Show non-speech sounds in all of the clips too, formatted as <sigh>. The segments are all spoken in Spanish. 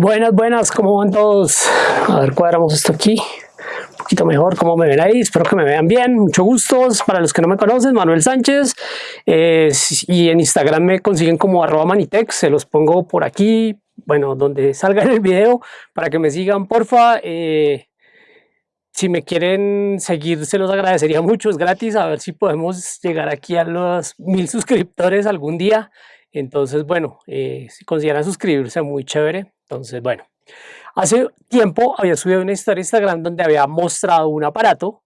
Buenas, buenas, ¿cómo van todos? A ver, cuadramos esto aquí. Un poquito mejor, ¿cómo me ven ahí? Espero que me vean bien. Mucho gusto. Para los que no me conocen, Manuel Sánchez. Eh, y en Instagram me consiguen como arroba manitex. Se los pongo por aquí, bueno, donde salga el video, para que me sigan, porfa. Eh, si me quieren seguir, se los agradecería mucho. Es gratis. A ver si podemos llegar aquí a los mil suscriptores algún día. Entonces, bueno, eh, si consideran suscribirse, muy chévere. Entonces, bueno, hace tiempo había subido una historia en Instagram donde había mostrado un aparato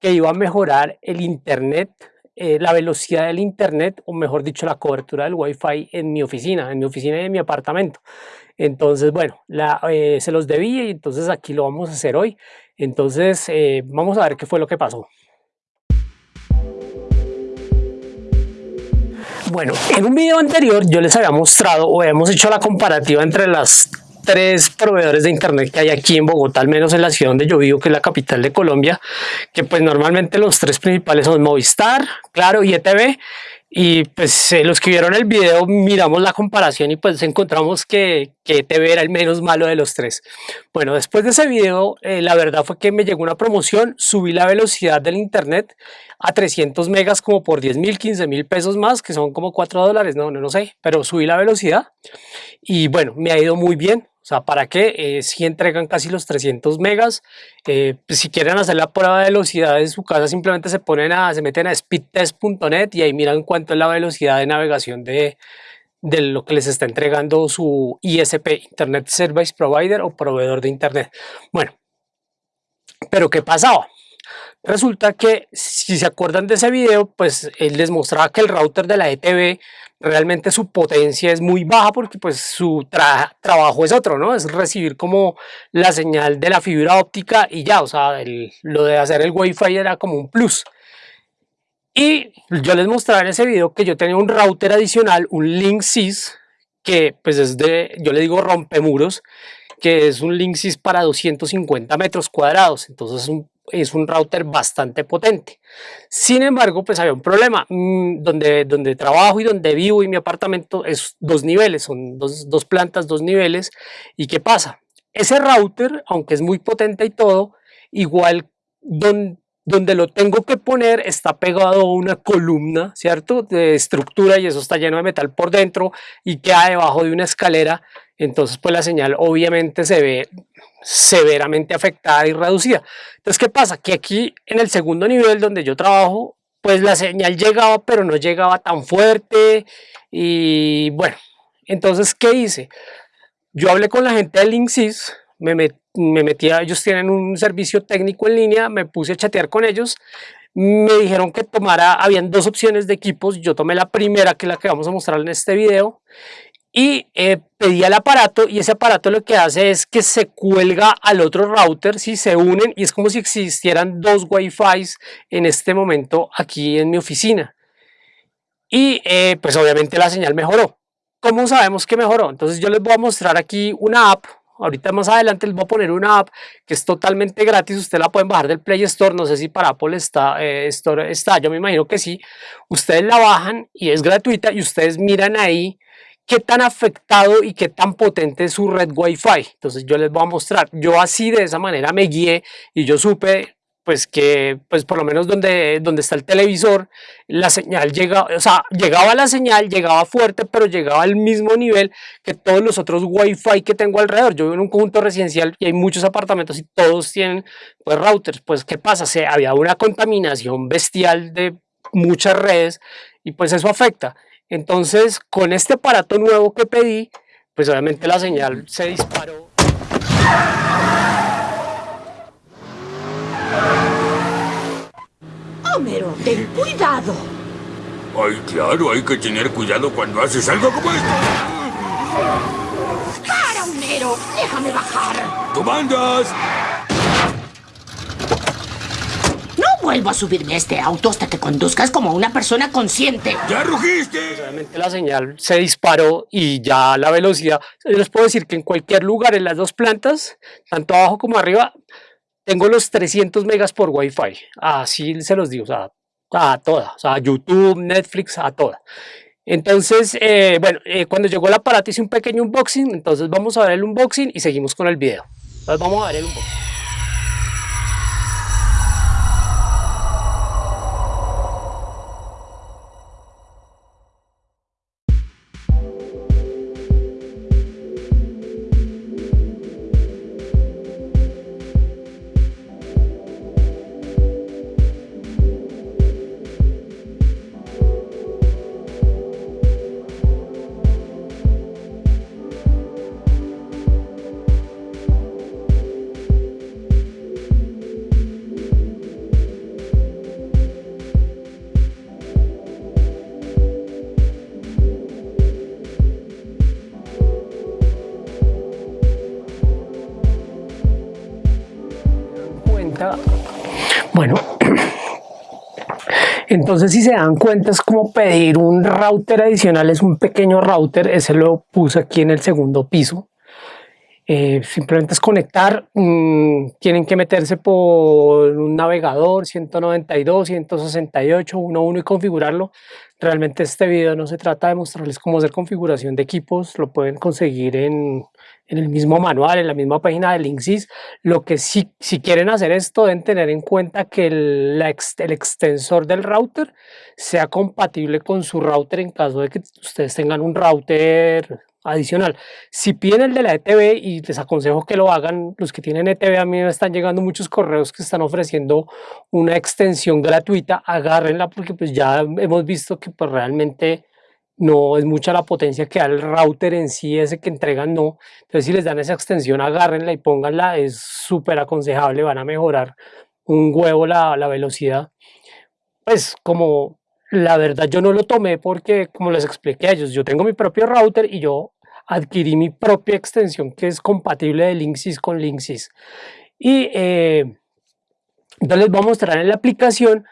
que iba a mejorar el internet, eh, la velocidad del internet, o mejor dicho, la cobertura del wifi en mi oficina, en mi oficina y en mi apartamento. Entonces, bueno, eh, se los debí y entonces aquí lo vamos a hacer hoy. Entonces, vamos a ver qué fue lo que pasó. Bueno, en un video anterior yo les había mostrado o hemos hecho la comparativa entre las tres proveedores de internet que hay aquí en Bogotá, al menos en la ciudad donde yo vivo, que es la capital de Colombia, que pues normalmente los tres principales son Movistar, Claro y ETV, y pues eh, los que vieron el video miramos la comparación y pues encontramos que, que TV era el menos malo de los tres. Bueno, después de ese video, eh, la verdad fue que me llegó una promoción, subí la velocidad del internet a 300 megas como por 10 mil, 15 mil pesos más, que son como 4 dólares, no, no, no sé, pero subí la velocidad y bueno, me ha ido muy bien. O sea, ¿para qué? Eh, si entregan casi los 300 megas. Eh, pues si quieren hacer la prueba de velocidad en su casa, simplemente se ponen a, se meten a speedtest.net y ahí miran cuánto es la velocidad de navegación de, de lo que les está entregando su ISP, Internet Service Provider o proveedor de Internet. Bueno, pero ¿qué pasaba? Resulta que si se acuerdan de ese video, pues él les mostraba que el router de la ETV realmente su potencia es muy baja porque pues su trabajo es otro, ¿no? Es recibir como la señal de la fibra óptica y ya, o sea, lo de hacer el wifi era como un plus. Y yo les mostraré en ese video que yo tenía un router adicional, un Linksys, que pues es de, yo le digo rompemuros, que es un Linksys para 250 metros cuadrados, entonces es un es un router bastante potente. Sin embargo, pues había un problema. Mm, donde, donde trabajo y donde vivo y mi apartamento es dos niveles, son dos, dos plantas, dos niveles. ¿Y qué pasa? Ese router, aunque es muy potente y todo, igual donde, donde lo tengo que poner está pegado a una columna, ¿cierto? De estructura y eso está lleno de metal por dentro y queda debajo de una escalera. Entonces, pues la señal obviamente se ve severamente afectada y reducida. Entonces, ¿qué pasa? Que aquí en el segundo nivel donde yo trabajo, pues la señal llegaba, pero no llegaba tan fuerte y bueno, entonces, ¿qué hice? Yo hablé con la gente de Linksys, me, me metí a, ellos tienen un servicio técnico en línea, me puse a chatear con ellos, me dijeron que tomara, habían dos opciones de equipos, yo tomé la primera que es la que vamos a mostrar en este video y eh, pedí el aparato y ese aparato lo que hace es que se cuelga al otro router si se unen y es como si existieran dos wifi en este momento aquí en mi oficina y eh, pues obviamente la señal mejoró ¿cómo sabemos que mejoró? entonces yo les voy a mostrar aquí una app ahorita más adelante les voy a poner una app que es totalmente gratis, ustedes la pueden bajar del Play Store, no sé si para Apple está, eh, Store está, yo me imagino que sí, ustedes la bajan y es gratuita y ustedes miran ahí qué tan afectado y qué tan potente es su red Wi-Fi. Entonces yo les voy a mostrar. Yo así de esa manera me guié y yo supe pues que pues por lo menos donde, donde está el televisor la señal llega, o sea, llegaba la señal, llegaba fuerte, pero llegaba al mismo nivel que todos los otros wifi que tengo alrededor. Yo vivo en un conjunto residencial y hay muchos apartamentos y todos tienen pues routers. Pues ¿qué pasa? Se, había una contaminación bestial de muchas redes y pues eso afecta. Entonces, con este aparato nuevo que pedí, pues obviamente la señal se disparó. Homero, ten cuidado. Ay, claro, hay que tener cuidado cuando haces algo como esto. ¡Para, Homero! ¡Déjame bajar! ¡Comandas! vuelvo a subirme a este auto hasta que conduzcas como una persona consciente. ¡Ya rugiste! Realmente la señal se disparó y ya la velocidad. Les puedo decir que en cualquier lugar, en las dos plantas, tanto abajo como arriba, tengo los 300 megas por Wi-Fi. Así se los digo, o sea, a toda. O sea, YouTube, Netflix, a toda. Entonces, eh, bueno, eh, cuando llegó el aparato hice un pequeño unboxing, entonces vamos a ver el unboxing y seguimos con el video. Entonces vamos a ver el unboxing. Entonces si se dan cuenta es como pedir un router adicional, es un pequeño router, ese lo puse aquí en el segundo piso. Eh, simplemente es conectar, mm, tienen que meterse por un navegador 192, 168, 11 y configurarlo. Realmente este video no se trata de mostrarles cómo hacer configuración de equipos, lo pueden conseguir en, en el mismo manual, en la misma página de Linksys. Lo que sí, si quieren hacer esto, deben tener en cuenta que el, el, extensor del router sea compatible con su router en caso de que ustedes tengan un router adicional. Si piden el de la ETV y les aconsejo que lo hagan, los que tienen ETV a mí me están llegando muchos correos que están ofreciendo una extensión gratuita, agárrenla porque pues ya hemos visto que pues realmente no es mucha la potencia que da el router en sí, ese que entregan no. Entonces si les dan esa extensión, agárrenla y pónganla, es súper aconsejable, van a mejorar un huevo la, la velocidad. Pues como la verdad yo no lo tomé porque como les expliqué a ellos, yo tengo mi propio router y yo adquirí mi propia extensión que es compatible de Linksys con Linksys. Y eh, les voy a mostrar en la aplicación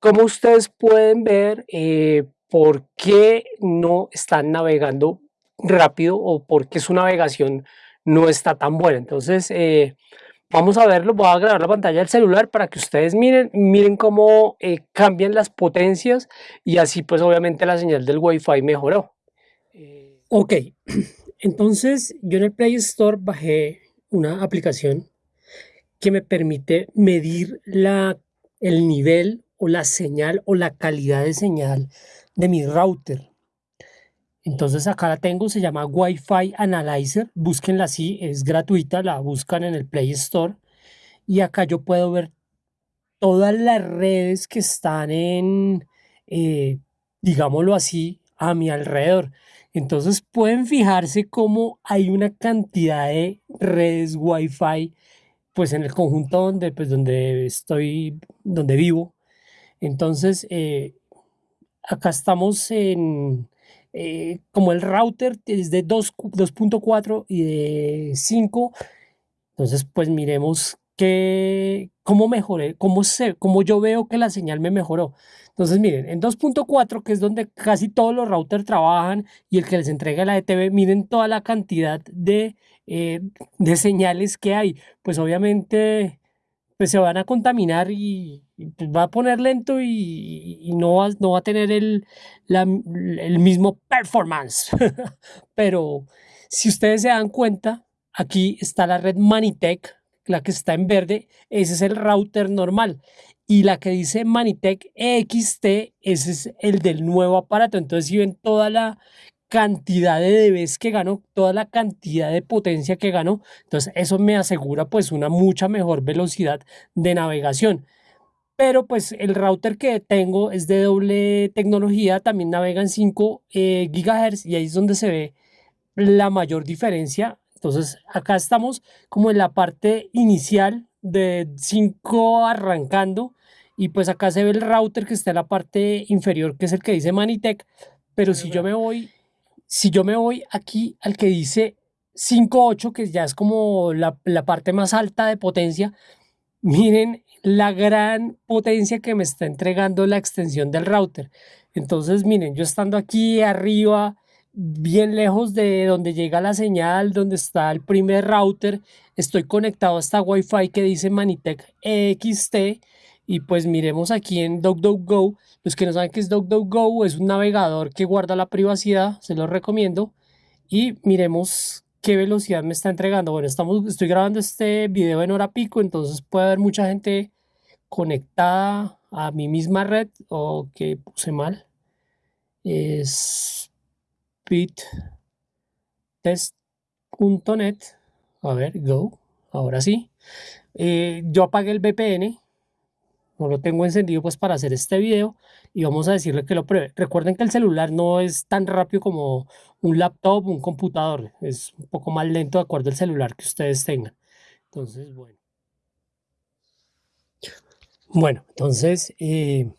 cómo ustedes pueden ver eh, por qué no están navegando rápido o por qué su navegación no está tan buena. Entonces, eh, vamos a verlo, voy a grabar la pantalla del celular para que ustedes miren, miren cómo eh, cambian las potencias y así pues obviamente la señal del Wi-Fi mejoró. Eh, ok, <clears throat> entonces yo en el Play Store bajé una aplicación que me permite medir la, el nivel o la señal o la calidad de señal de mi router. Entonces acá la tengo, se llama Wi-Fi Analyzer, búsquenla así, es gratuita, la buscan en el Play Store y acá yo puedo ver todas las redes que están en, eh, digámoslo así, a mi alrededor. Entonces pueden fijarse cómo hay una cantidad de redes Wi-Fi pues en el conjunto donde, pues, donde estoy, donde vivo. Entonces, eh, acá estamos en, eh, como el router es de 2.4 y de 5, entonces pues miremos que, cómo mejoré, cómo, sé, cómo yo veo que la señal me mejoró. Entonces miren, en 2.4, que es donde casi todos los routers trabajan y el que les entrega la ETV, miren toda la cantidad de, eh, de señales que hay. Pues obviamente pues se van a contaminar y, pues, va a poner lento y, no, va, no va a tener el, el mismo performance. <laughs> Pero si ustedes se dan cuenta, aquí está la red Manitech, la que está en verde, ese es el router normal. Y la que dice Manitech EXT, ese es el del nuevo aparato. Entonces, si ven toda la cantidad de dBs que gano, toda la cantidad de potencia que gano, entonces eso me asegura pues una mucha mejor velocidad de navegación. Pero pues el router que tengo es de doble tecnología, también navega en 5 eh, GHz y ahí es donde se ve la mayor diferencia. Entonces acá estamos como en la parte inicial de 5 arrancando y pues acá se ve el router que está en la parte inferior que es el que dice Manitech. Pero si yo me voy si yo me voy aquí al que dice 5.8, que ya es como la, parte más alta de potencia, miren la gran potencia que me está entregando la extensión del router. Entonces, miren, yo estando aquí arriba, bien lejos de donde llega la señal, donde está el primer router, estoy conectado a esta Wi-Fi que dice Manitech EXT Y pues miremos aquí en DuckDuckGo. Los que no saben qué es DuckDuckGo, es un navegador que guarda la privacidad, se los recomiendo. Y miremos qué velocidad me está entregando. Bueno, estamos, estoy grabando este video en hora pico, entonces puede haber mucha gente conectada a mi misma red o que puse mal. Es speedtest.net. A ver, go. Ahora sí. Eh, yo apagué el VPN no lo tengo encendido pues para hacer este video y vamos a decirle que lo pruebe. Recuerden que el celular no es tan rápido como un laptop, un computador, es un poco más lento de acuerdo al celular que ustedes tengan. Entonces, bueno. Bueno, entonces, eh,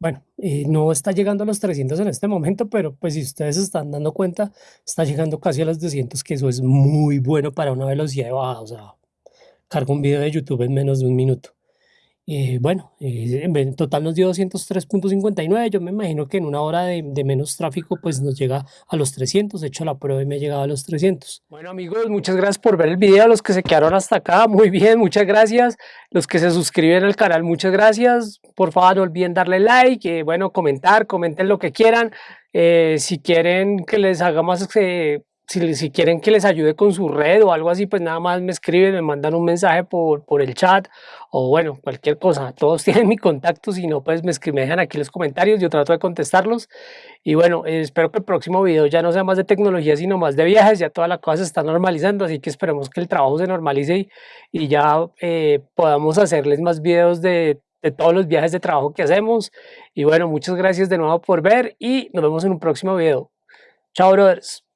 bueno, eh, no está llegando a los 300 en este momento, pero pues si ustedes están dando cuenta, está llegando casi a los 200, que eso es muy bueno para una velocidad de baja, o sea, cargo un video de YouTube en menos de un minuto. Eh, bueno, eh, en total nos dio 203.59, yo me imagino que en una hora de, menos tráfico pues nos llega a los 300, he hecho la prueba y me ha llegado a los 300. Bueno amigos, muchas gracias por ver el video, los que se quedaron hasta acá, muy bien, muchas gracias, los que se suscriben al canal, muchas gracias, por favor no olviden darle like, eh, bueno, comentar, comenten lo que quieran, si quieren que les haga más si, quieren que les ayude con su red o algo así, pues nada más me escriben, me mandan un mensaje por, por el chat o bueno, cualquier cosa. Todos <laughs> tienen mi contacto, si no, pues me, escriben, dejan aquí los comentarios, yo trato de contestarlos. Y bueno, espero que el próximo video ya no sea más de tecnología, sino más de viajes, ya toda la cosa se está normalizando, así que esperemos que el trabajo se normalice y, ya eh, podamos hacerles más videos de de todos los viajes de trabajo que hacemos. Y bueno, muchas gracias de nuevo por ver y nos vemos en un próximo video. Chao, brothers.